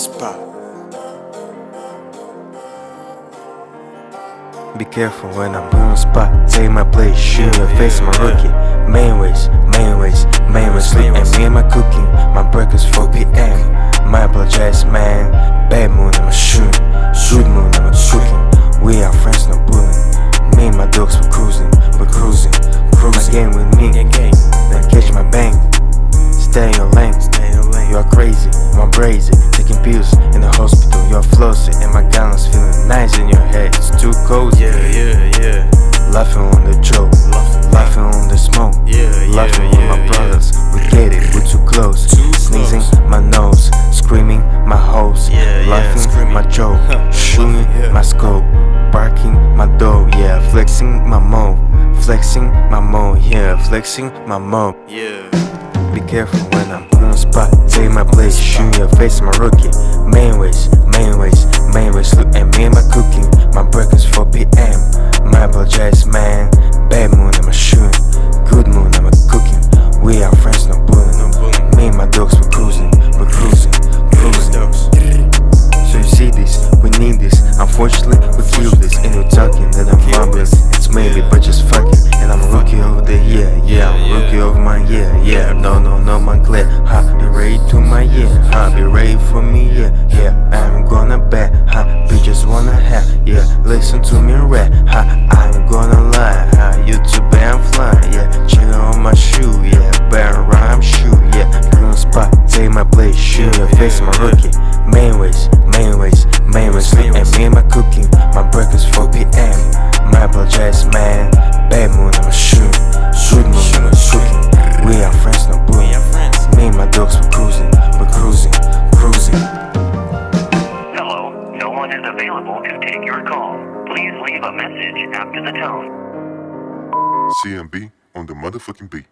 Be careful when I'm on spot. Take my place, shoot your face, my rookie. Main ways, main ways, main ways. Sleep and me and my cooking. My breakfast 4 p.m. My apologize, man. Bad moon, I'm a shoot. Shoot moon, I'm a cooking. We are friends, no bullying. Me and my dogs, we're cruising, we're cruising. Cruising. Game with me, then catch my bang. Stay in your lane, stay in your lane. You are crazy, I'm brazy. Taking pills in the hospital, you're flossing. And my gallons feeling nice in your head. It's too cold. Yeah, yeah, yeah. Laughing on the joke, laughing on the smoke, Yeah, yeah, laughing with yeah, my yeah. brothers. We get it, we're too close. Too Sneezing close. my nose, screaming my hose, Yeah, laughing my joke, shooting my scope, barking my dog, yeah, flexing my mo, flexing my mo, yeah, flexing my mo. Yeah. Be careful when I'm on spot. Take my place, shoot your face, my rookie. Main ways, main ways, main ways. Look at me and my cooking. My breakfast 4 p.m. My apologize, man. Bad moon, I'm a shooting. Good moon, I'm a cooking. We are friends. No bullying. Me and my dogs, we're cruising, we're cruising, cruising. So you see this, we need this. Unfortunately, of my year. Yeah, no, no, no, my clear. Ha, be ready to my year. Ha, be ready for me. Yeah, yeah, I'm gonna bet. Ha, bitches wanna have. Yeah, listen to me rap. Ha, I'm gonna lie. Ha, YouTube, I'm flying. Yeah, chillin' on my shoe. Yeah, better rhyme shoe. Yeah, on spot, take my place. Shoot your face, my rookie. Available to take your call. Please leave a message after the tone. CMB on the motherfucking beat.